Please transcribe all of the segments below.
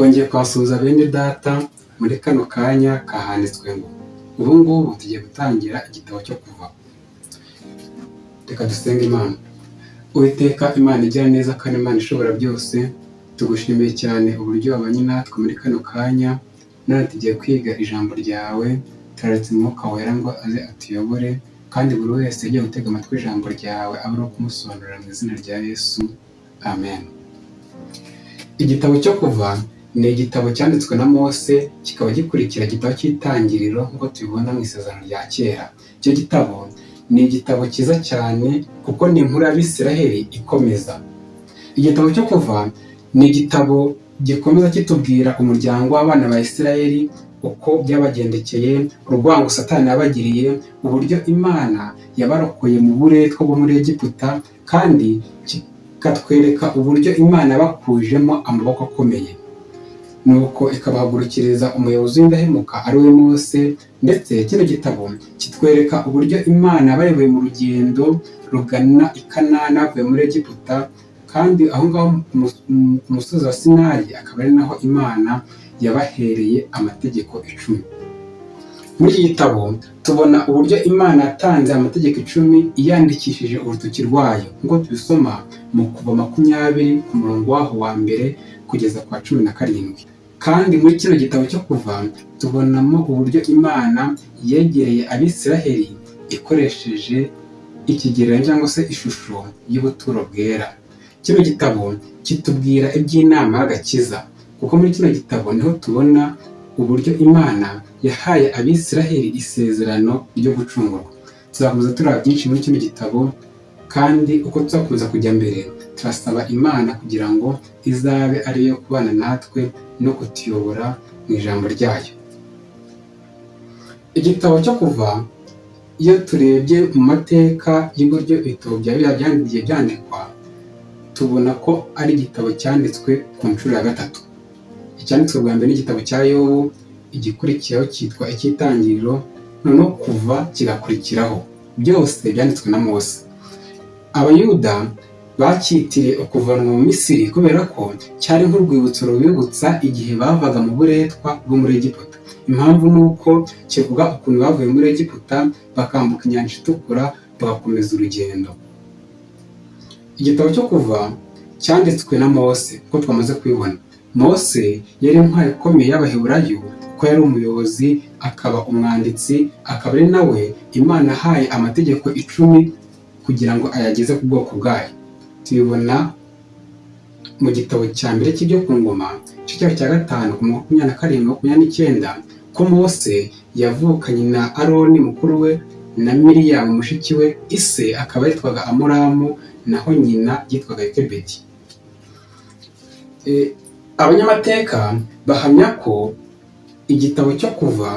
twongeye kwasuhuza bene data muri kano kanya kahanditswe ngo ubu ngubu tugiye gutangira igitabo cyo kuva. Reka dusenge imana. Uwiteka imana igira neza kandi imana ishobora byose tugushimiye cyane uburyo wabanye natwe muri kano kanya none tugiye kwiga ijambo ryawe turaretse umwuka wera ngo aze atuyobore kandi buri wese ugiye gutega amatwi ijambo ryawe abe ari kumusobanurira mu izina rya yesu. Amen. Igitabo cyo kuva ni igitabo cyanditswe na mose kikaba gikurikira igitabo cy'itangiriro nk'uko tubibona mu isezerano rya kera. Icyo gitabo ni igitabo cyiza cyane kuko ni inkuru y'abisiraheli ikomeza. Igitabo cyo kuva ni igitabo gikomeza kitubwira umuryango w'abana ba isiraheli uko byabagendekeye urwango satani yabagiriye uburyo imana yabarokoye mu buretwa bwo muri egiputa kandi kikatwereka uburyo imana yabakujemo amaboko akomeye. Nuko ikabahagurukiriza umuyobozi w'indahemuka ari we mose ndetse kino gitabo kitwereka uburyo imana yabayoboye mu rugendo rugana i kanani bavuye muri egiputa kandi aho ngaho ku musozi wa sinayi akaba ari naho imana yabahereye amategeko icumi. Muri iki gitabo tubona uburyo imana yatanze amategeko icumi iyandikishije urutoki rwayo. Nk'uko tubisoma mu kuva makumyabiri ku murongo waho wa mbere kugeza kwa cumi na karindwi. Kandi muri kino gitabo cyo kuva tubonamo uburyo imana yegereye abisiraheli ikoresheje ikigereranyo cyangwa se ishusho y'ubuturo bwera. Kino gitabo kitubwira iby'inama y'agakiza kuko muri kino gitabo ni ho tubona uburyo imana yahaye abisiraheli isezerano ryo gucungurwa. Tuzakomeza tureba byinshi muri kino gitabo kandi uko tuzakomeza kujya mbere turasaba imana kugira ngo izabe ariyo kubana natwe no kutuyobora mu ijambo ryayo. Igitabo cyo kuva iyo turebye mu mateka y'uburyo ibitabo bya biriya byagiye byandikwa tubona ko ari igitabo cyanditswe ku nshuro ya gatatu. Icyanditswe bwa mbere n'igitabo cya yobu igikurikiraho cyitwa icy'itangiriro noneho kuva kigakurikiraho. Byose byanditswe na mose. Abayuda bacyitiriye ukuvanwa mu misiri kubera ko cyari nk'urwibutso rubibutsa igihe bavaga mu buretwa bwo muri egiputa. Impamvu ni uko kivuga ukuntu bavuye muri egiputa bakambuka inyanja itukura bagakomeza urugendo. Igitabo cyo kuva cyanditswe na mose kuko twamaze kubibona mose yari intwari ikomeye y'abaheburayo kuko yari umuyobozi akaba umwanditsi akaba ari nawe imana ahaye amategeko icumi kugira ngo ayageze ku bwoko bwayo. Tubibona mu gitabo cya mbere cy'ibyo ku ngoma igice cya gatanu ku makumyabiri na karindwi makumyabiri n'icyenda ko mose yavukanye na aroni mukuru we na miriyamu mushiki we ise akaba yitwaga amuramu naho nyina yitwaga ekebedi abanyamateka bahamya ko igitabo cyo kuva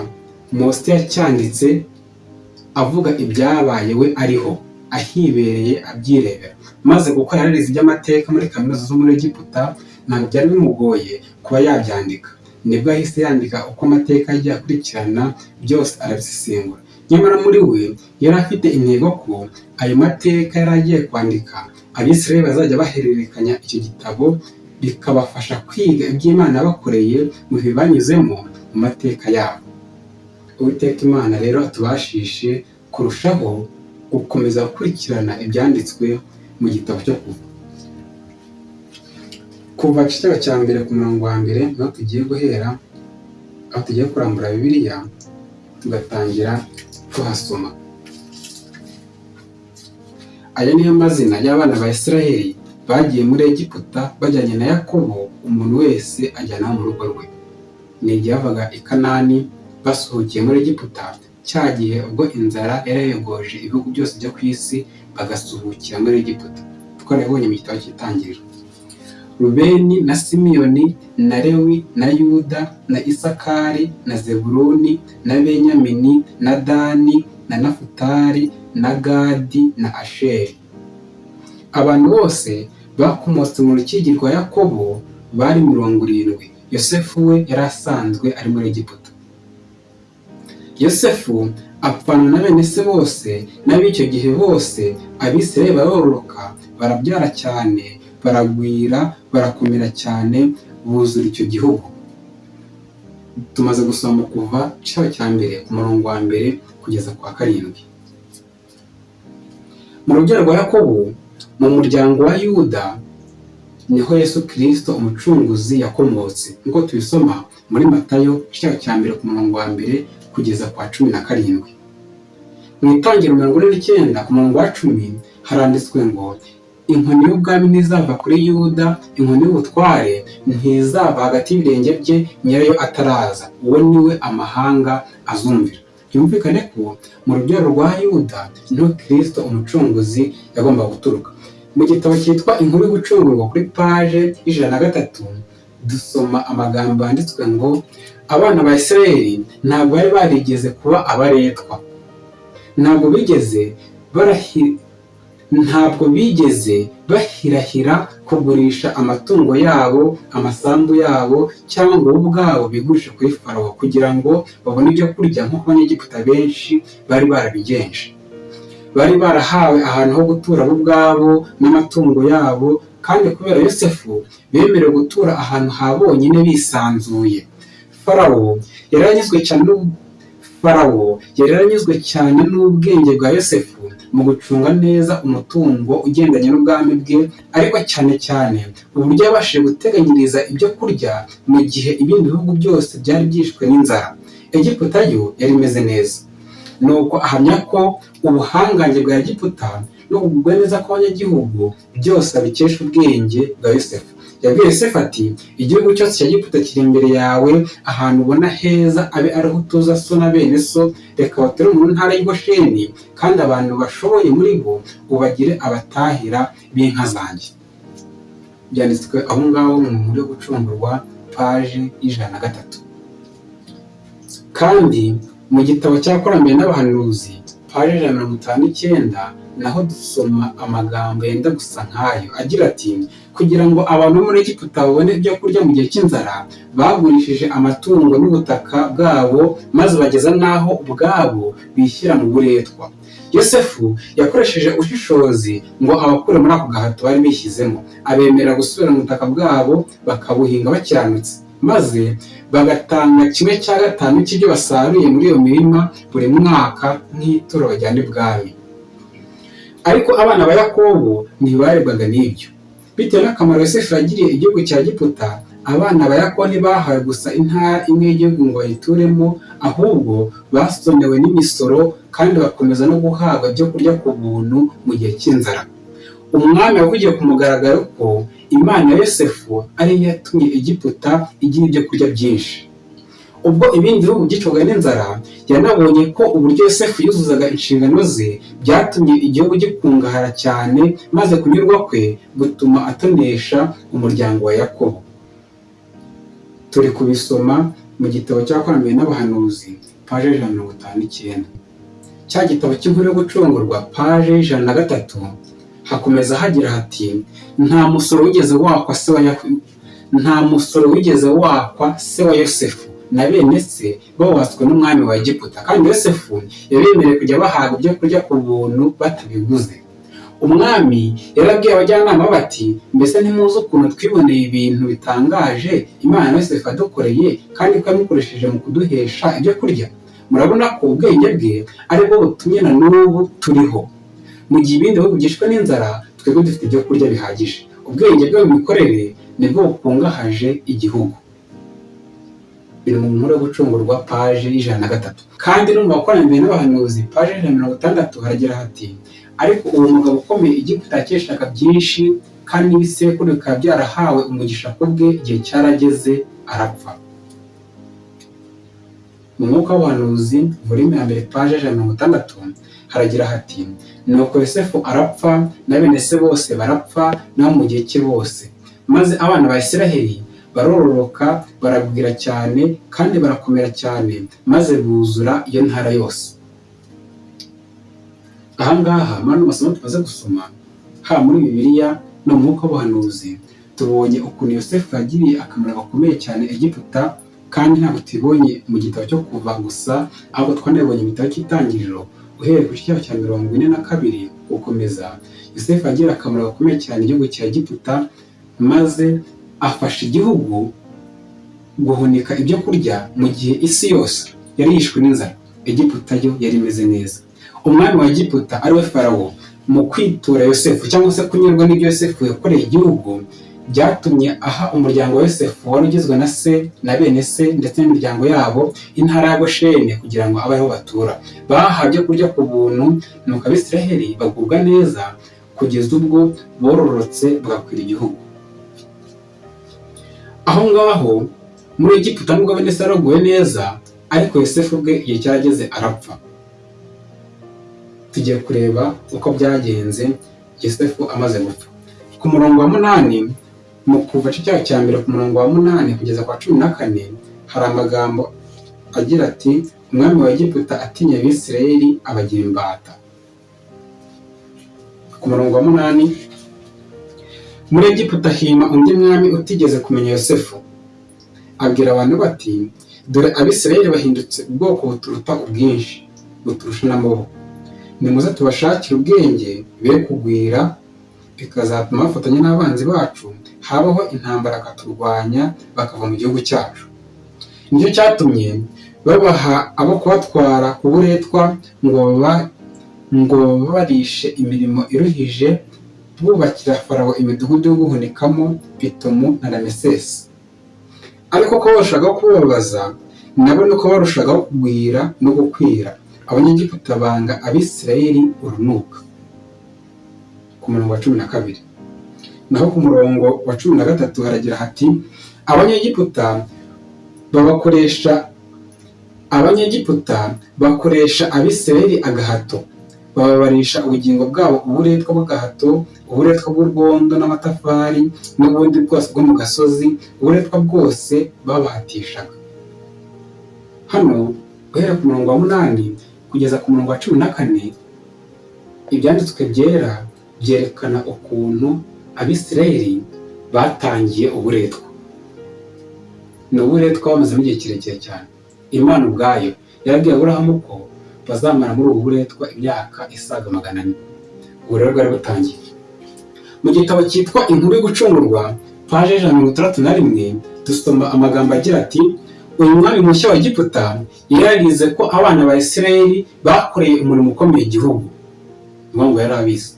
mose yacyanditse avuga ibyabaye we ariho ahibereye abyirebera. Maze kuko yararize iby'amateka muri kaminuza zo muri egiputa ntabwo byari bimugoye kuba yabyandika. Nibwo yahise yandika uko amateka yagiye akurikirana byose arabisesengura nyamara muri we yari afite intego ko ayo mateka yari agiye kwandika abisirayeli bazajya bahererekanya icyo gitabo bikabafasha kwiga iby'imana bakoreye mu bihe banyuzemo mu mateka yabo. Uwiteka imana rero atubashishe kurushaho gukomeza gukurikirana ibyanditswe mu gitabo cyo kuva. Kuva igitabo cya mbere ku murongo wa mbere ni ho tugiye guhera aho tugiye kurambura bibiliya tugatangira tuhasoma. Aya niyo mazina y'abana ba isiraheli bagiye muri egiputa bajyanye na yakobo umuntu wese ajyana mu rugo rwe. Ni igihe bavaga i kanani basuhukiye muri egiputa. Cya gihe ubwo inzara yarayogoje ibihugu byose byo ku isi bagasuhukira muri egiputa. Twarabonye mu gitabo cy'itangiriro. Rubeni na simiyoni na lewi na yuda na isakari na zeburuni na benyamini na dani na nafutari na gadi na asheri. Abantu bose bakomotse mu rukigi rwa yakobo bari mirongo irindwi. Yosefu we yari asanzwe ari muri egiputa. Yosefu apfana na bene se bose n'ab'icyo gihe bose abisirayeli barororoka barabyara cyane baragwira barakomera cyane buzura icyo gihugu. Tumaze gusoma kuva cyaho cya mbere ku murongo wa mbere kugeza kwa karindwi. Mu rubyaro rwa yakobo mu muryango wa yuda ni ho yesu kirisito umucunguzi yakomotse. Nk'uko tubisoma muri matayo cyaho cya mbere ku murongo wa mbere kugeza kwa cumi na karindwi. Mu itangiriro mirongo ine n'icyenda ku murongo wa cumi haranditswe ngo inkoni y'ubwami ntizava kuri yuda inkoni y'ubutware ntizava hagati y'ibirenge bye nyirayo ataraza. Uwo ni we amahanga azumvira. Byumvikane ko mu rubyaro rwa yuda ni ho kirisito umucunguzi yagomba guturuka. Mu gitabo cyitwa inkuru y'ubucungurwa kuri paje y'ijana na gatatu dusoma amagambo yanditswe ngo abana ba isirayeli ntabwo bari barigeze kuba abaretwa. Ntabwo bigeze ntabwo bigeze bahirahira kugurisha amatungo yabo amasambu yabo cyangwa ngo bo ubwabo bigurishe kuri farawo kugira ngo babone ibyo kurya nk'uko abanyegiputa benshi bari barabigenje. Bari barahawe ahantu ho gutura bo ubwabo n'amatungo yabo kandi kubera yosefu bemerewe gutura ahantu ha bonyine bisanzuye. Farawo yari anyuzwe cyane farawo yari yaranyuzwe cyane n'ubwenge bwa yosefu mu gucunga neza umutungo ugendanye n'ubwami bwe ariko cyane cyane uburyo yabashije guteganyiriza ibyo kurya mu gihe ibindi bihugu byose byari byishwe n'inzara. Egiputa yo yari imeze neza. Nuko ahamya ko ubuhangange bwa egiputa no kugubwa neza kw'abanyagihugu byose abikesha ubwenge bwa yosefu. Yabwiye yosefu ati igihugu cyose cya giputa kiri imbere yawe ahantu ubona heza abe ariho utuza so na bene so. Reka bature mu ntara y'Gosheni kandi abantu bashoboye muri bo ubagire abatahira b'inka zanjye. Byanditswe aho ngaho mu nkuru yo gucungurwa paji y'ijana na gatatu. Kandi mu gitabo cyakoramiye n'abahanuzi paji ijana na mirongo itanu n'icyenda naho dusoma amagambo yenda gusa nk'ayo. Agira ati kugira ngo abantu bo muri Egiputa babone ibyo kurya mu gihe cy'inzara bagurishije amatungo n'ubutaka bwabo maze bageza n'aho ubwabo bishyira mu buretwa. Yosefu yakoresheje ubushishozi ngo abakure muri ako gahato bari bishyizemo. Abemerera gusubira mu butaka bwabo bakabuhinga bakiranutse. Maze bagatanga kimwe cya gatanu cy'ibyo basaruye muri iyo mirima buri mwaka nk'ituro bajyana ibwami. Ariko abana ba yakobo ntibarebwaga n'ibyo. Bitewe n'akamaro yosefu yagiriye igihugu cya giputa abana ba yakobo ntibahawe gusa intara imwe y'igihugu ngo bayituremo ahubwo basonewe n'imisoro kandi bakomeza no guhabwa ibyo kurya ku buntu mu gihe cy'inzara. Umwami yavugiye ku mugaragaro ko imana ya yosefu ariyo yatumye egiputa igira ibyo kurya byinshi. Ubwo ibindi bihugu byicwaga n'inzara yanabonye ko uburyo yosefu yuzuzaga inshingano ze byatumye igihugu gikungahara cyane maze kunyurwa kwe gutuma atonesha umuryango wa yakobo. Turi kubisoma mu gitabo cyakoramiye n'abahanuzi paje ijana na mirongo itanu n'icyenda. Cya gitabo cy'inkuru yo gucungurwa paje y'ijana na gatatu. Hakomeza hagira hati nta musoro wigeze wakwa se wa nta musoro wigeze wakwa se wa yosefu. Na bene se bawatswe n'umwami wa egiputa. Kandi yosefu yabemereye kujya bahabwa ibyo kurya ku buntu batabiguze. Umwami yarabwiye abajyanama bati mbese ntimuzi ukuntu twiboneye ibintu bitangaje imana na yosefu yadukoreye kandi ko mu kuduhesha ibyo kurya murabona ko ubwenge bwe ari bwo butumye na n'ubu turiho. Mu gihe ibindi bihugu byishwe n'inzara twebwe dufite ibyo kurya bihagije. Ubwenge bwe mu mikorere ni bwo bukungahaje igihugu. Biri mu nkuru yo gucungurwa paje y'ijana na gatatu. Kandi no mu bakoraniye n'abahanuzi paje y'ijana na mirongo itandatu haragira hati ariko uwo mugabo ukomeye igiputa yakeshaga byinshi kandi n'ibisekuru bikaba byarahawe umugisha ku bwe igihe cyarageze arapfa. Mu mwuka w'ubuhanuzi volume ya mirongo itandatu haragira hati nuko yosefu arapfa na bene se bose barapfa nabo mu gihe cye bose. Maze abana ba isiraheli barororoka baragwira cyane kandi barakomera cyane maze buzura iyo ntara yose. Ahangaha muri ano masomo tumaze gusoma haba muri bibiliya no mu mwuka w'ubuhanuzi. Tubonye ukuntu yosefu yagiriye akamaro gakomeye cyane egiputa kandi ntabwo tubibonye mu gitabo cyo kuva gusa ahubwo twanabibonye mu gitabo cy'itangiriro uhereye ku cyiciro cya mirongo ine na kabiri gukomeza. Yosefu agira akamaro gakomeye cyane igihugu cya egiputa maze afasha igihugu guhunika ibyo kurya mu gihe isi yose yari yishwe n'inzara. Egiputa yo yari imeze neza. Umwami wa egiputa ari we farawo mu kwitura yosefu cyangwa se kunyurwa n'ibyo yosefu yakoreye igihugu byatumye aha umuryango wa yosefu wari ugizwe na se na bene se ndetse n'imiryango yabo intara ya goshene kugira ngo abe batura. Bahawe ibyo kurya ku buntu nuko abisiraheli bagubwa neza kugeza ubwo bororotse bagakwira igihugu. Aho ngaho muri egiputa nubwo bene se yaraguwe neza ariko yosefu ubwe igihe cyarageze arapfa. Tugiye kureba uko byagenze yosefu amaze gupfa. Ku murongo wa munani mu kuva cyaha cya mbere ku murongo wa munani kugeza kwa cumi na kane hari amagambo agira ati umwami wa egiputa atinya abisirayeli abagira imbata ku murongo wa munani muri egiputa hima undi mwami utigeze kumenya yosefu. Abwira abantu bati dore abisirayeli bahindutse ubwoko buturuta ubwinshi buturusha n'amaboko nimuze tubashakire ubwenge be kugwira bikazatuma bafatanya n'abanzi bacu habaho intambara akaturwanya bakava mu gihugu cyacu. Nicyo cyatumye babaha abo kubatwara ku buretwa ngo babarishe imirimo iruhije bubakira farawo imidugudu yo guhunikamo pitomu na ramesesi ariko ko barushagaho kubabaza nabo nuko barushagaho kugwira no gukwira abanyegiputa banga abisirayeli urunuka. Ku murongo wa cumi na kabiri. Naho ku murongo wa cumi na gatatu haragira hati abanyegiputa babakoresha abanyegiputa bakoresha abisirayeli agahato. Bababarisha ubugingo bwabo uburetwa bw'agahato uburetwa bw'urwondo n'amatafari n'ubundi bwose bwo mu gasozi uburetwa bwose babahatishaga. Hano guhera ku murongo wa munani kugeza ku murongo wa cumi na kane ibyanditswe byera byerekana ukuntu abisirayeli batangiye uburetwa. Ni uburetwa bamazemo igihe kirekire cyane. Imana ubwayo yarabwiye aburahamu ko bazamara muri ubu buretwa imyaka isaga magana ane. Ubu rero bwari butangiye. Mu gitabo cyitwa inkuru yo gucungurwa paje ijana na mirongo itandatu na rimwe dusoma amagambo agira ati uyu mwami mushya wa giputa yararize ko abana ba isirayeli bakoreye umurimo ukomeye igihugu. Ngo yari abizi.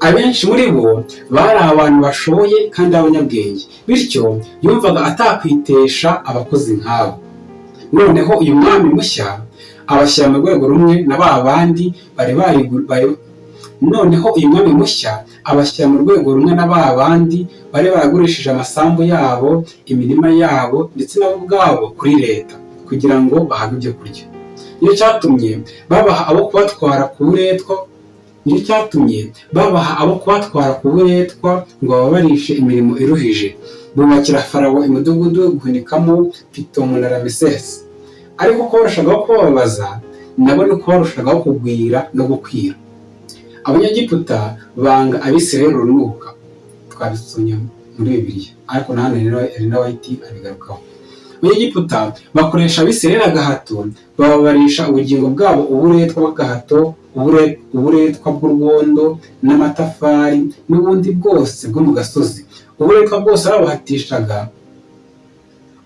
Abenshi muri bo bari abantu bashoboye kandi b'abanyabwenge bityo yumvaga atakwitesha abakozi nk'abo. Noneho uyu mwami mushya abashyira mu rwego rumwe na ba bandi bari noneho uyu mwami mushya abashyira mu rwego rumwe na ba bandi bari baragurishije amasambu yabo imirima yabo ndetse nabo ubwabo kuri leta kugira ngo bahabwe ibyo kurya. Nicyo cyatumye babaha abo kubatwara ku buretwa ni cyo cyatumye babaha abo kubatwara ku buretwa ngo bababarishe imirimo iruhije. Bubakira farawo imidugudu yo guhunikamo pitomu na ramesesi ariko ko barushagaho kubabaza nabo ni uko barushagaho kugwira no gukwira. Abanyagiputa banga abisirayeli urunuka. Twabisomye muri bibiliya. Ariko na hano rero wayiti abigarukaho. Abanyagiputa bakoresha abisirayeli agahato bababarisha ubugingo bwabo uburetwa bw'agahato uburetwa bw'urwondo n'amatafari n'ubundi bwose bwo mu gasozi. Uburetwa bwose babahatishaga.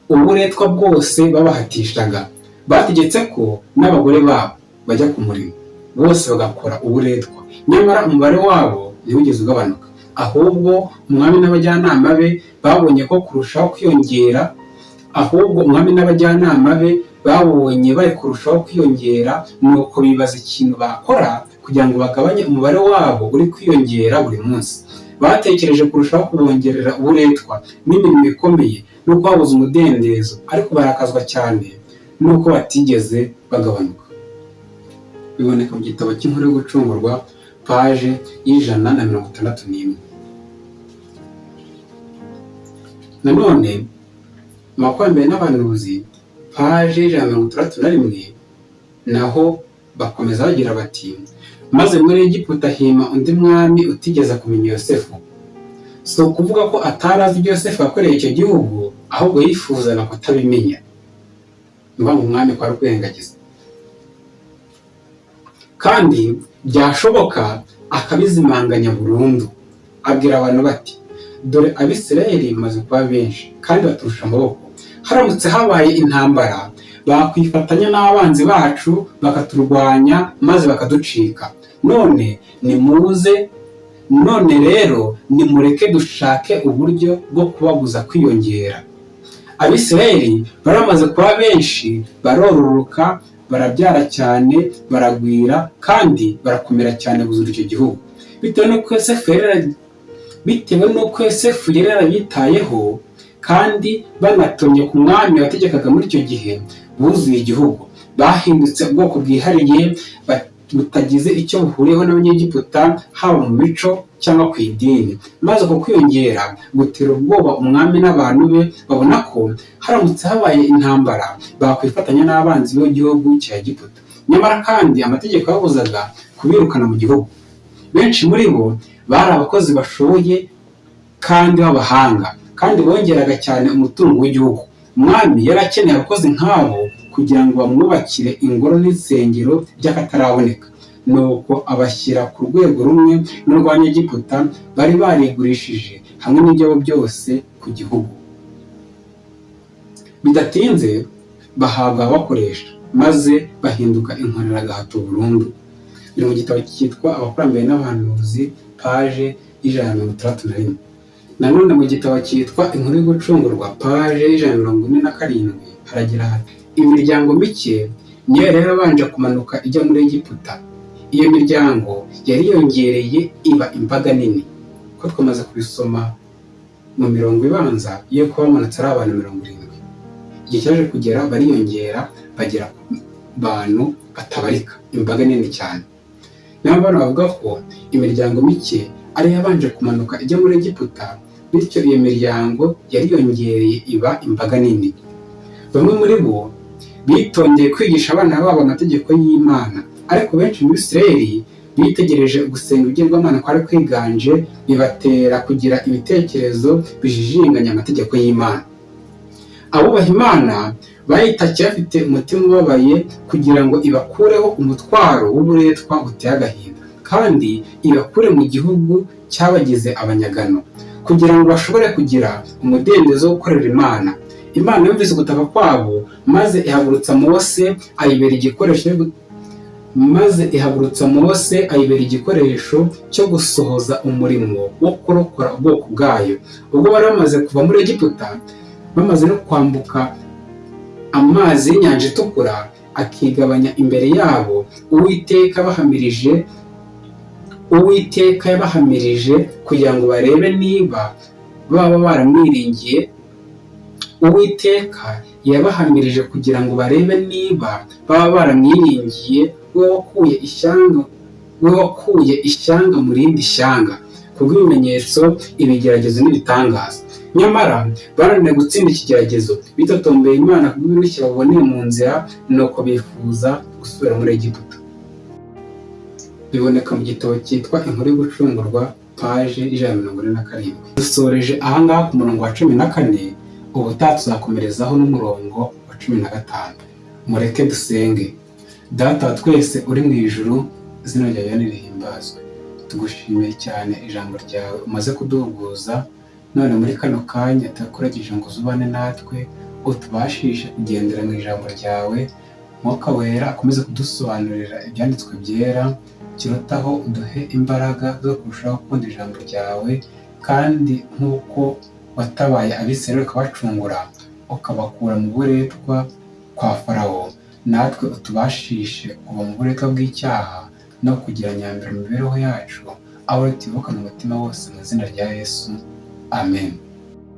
Uburetwa bwose babahatishaga. Bategetse ko n'abagore babo bajya ku murimo. Bose bagakora uburetwa nyamara umubare wabo ntiwigeze ugabanuka. Ahubwo umwami n'abajyanama be babonye ko kurushaho kwiyongera ahubwo umwami n'abajyanama be babonye bari kurushaho kwiyongera nuko bibaza ikintu bakora kugira ngo bagabanye umubare wabo uri kwiyongera buri munsi. Batekereje kurushaho kubongerera uburetwa n'imirimo ikomeye nuko babuze umudendezo ariko barakazwa cyane nuko batigeze bagabanuka. Biboneka mu gitabo cy'inkuru yo gucungurwa paje y'ijana na mirongo itandatu n'imwe. Nanone amakwambere n'abanuzi paje y'ijana na mirongo itandatu na rimwe naho bakomeza bagira bati maze muri egiputa hima undi mwami utigeze kumenya yosefu. Si ukuvuga ko atari azi ibyo yosefu yakoreye icyo gihugu ahubwo yifuzaga kutabimenya. Ngo umwami kwari kwirengagiza kandi byashoboka akabizimanganya burundu. Abwira abantu bati dore abisirayeli bamaze kuba benshi kandi baturusha amaboko. Haramutse habaye intambara bakwifatanya n'abanzi bacu bakaturwanya maze bakaducika. None nimuze none rero nimureke dushake uburyo bwo kubabuza kwiyongera. Abisirayeli baramaze kuba benshi barororoka barabyara cyane baragwira kandi barakomera cyane buzura icyo gihugu. Bitewe n'uko yosefu yari bitewe kandi banatomye ku mwami wategekaga muri icyo gihe buzuye igihugu. Bahindutse ubwoko bwihariye butagize icyo buhuriyeho n'abanyegiputa haba mu mico cyangwa ku idini. Maze uko kwiyongera gutera ubwoba umwami n'abantu be babona ko haramutse habaye intambara bakwifatanya n'abanzi b'igihugu cya Egiputa. Nyamara kandi amategeko yabuzaga kubirukana mu gihugu. Benshi muri bo bari abakozi bashoboye kandi b'abahanga. Kandi bongeraga cyane umutungo w'igihugu. Umwami yari akeneye abakozi nk'abo kugira ngo bamwubakire ingoro n'insengero by'akataraboneka. Nuko abashyira ku rwego rumwe n'urwanyegiputa bari barigurishije hamwe n'ibyabo byose ku gihugu. Bidatinze bahabwa abakoresha maze bahinduka inkoreragahato burundu. Biri mu gitabo cyitwa abakurambere n'abahanuzi paje y'ijana na mirongo itandatu na rimwe. Nanone mu gitabo cyitwa inkuru yo gucungurwa paje y'ijana na mirongo ine na karindwi haragira hati imiryango mike niyo yari yarabanje kumanuka ijya muri egiputa. Iyo miryango yari yongereye iba imbaga nini. Ko twamaze kubisoma mu mirongo ibanza iyo kuba bamanutse ari abantu mirongo irindwi. Igihe cyaje kugera bariyongera bagera ku bantu batabarika imbaga nini cyane. Niyo mpamvu bavuga ko imiryango mike ariyo yabanje kumanuka ijya muri egiputa bityo iyo miryango yariyongereye iba imbaga nini. Bamwe muri bo bitondeye kwigisha abana babo amategeko y'imana. Ariko benshi muri isirayeli bitegereje gusenga ibigirwamana kwari kwiganje bibatera kugira ibitekerezo bijijinganya amategeko y'imana. Abubaha imana bayitakiye bafite umutima ubabaye kugira ngo ibakureho umutwaro w'uburetwa buteye agahinda kandi ibakure mu gihugu cyabagize abanyagano. Kugira ngo bashobore kugira umudendezo wo gukorera imana. Imana yumvise gutaka kwabo maze ihagurutsa mose ayibera igikoresho maze ihagurutsa mose ayibera igikoresho cyo gusohoza umurimo wo kurokora ubwoko bwayo. Ubwo bari bamaze kuva muri egiputa bamaze no kwambuka amazi y'inyanja itukura akigabanya imbere yabo uwiteka bahamirije uwiteka yabahamirije kugira ngo barebe niba baba baramwiringiye. Uwiteka yabahamirije kugira ngo barebe niba baba baramwiringiye we wakuye ishyanga we wakuye ishyanga mu rindi shyanga. Kubw'ibimenyetso ibigeragezo n'ibitangaza. Nyamara bananiwe gutsinda ikigeragezo. Bitotombeye imana kubw'ibirusha baboneye mu nzira nuko bifuza gusubira muri egiputa. Biboneka mu gitabo cyitwa inkuru yo gucungurwa paje ijana na mirongo ine na karindwi. Dusoreje ahangaha ku murongo wa cumi na kane ubutaha tuzakomerezaho n'umurongo wa cumi na gatanu. Mureke dusenge. Data wa twese uri mu ijuru izina ryawe nirihimbazwe tugushimiye cyane ijambo ryawe. Umaze kuduhuguza none muri kano kanya turakuragije ngo uzubane natwe utubashishe kugendera mu ijambo ryawe. Mwuka wera akomeze kudusobanurira ibyanditswe byera. Kirutaho uduhe imbaraga zo kurushaho gukunda ijambo ryawe kandi nk'uko watabaye abisirayeli ukabacungura ukabakura mu buretwa kwa farawo. Natwe utubashishe kuva mu buretwa bw'icyaha no kugira nyambere mu mibereho yacu aho tubukana umutima wose mu izina rya yesu. Amen.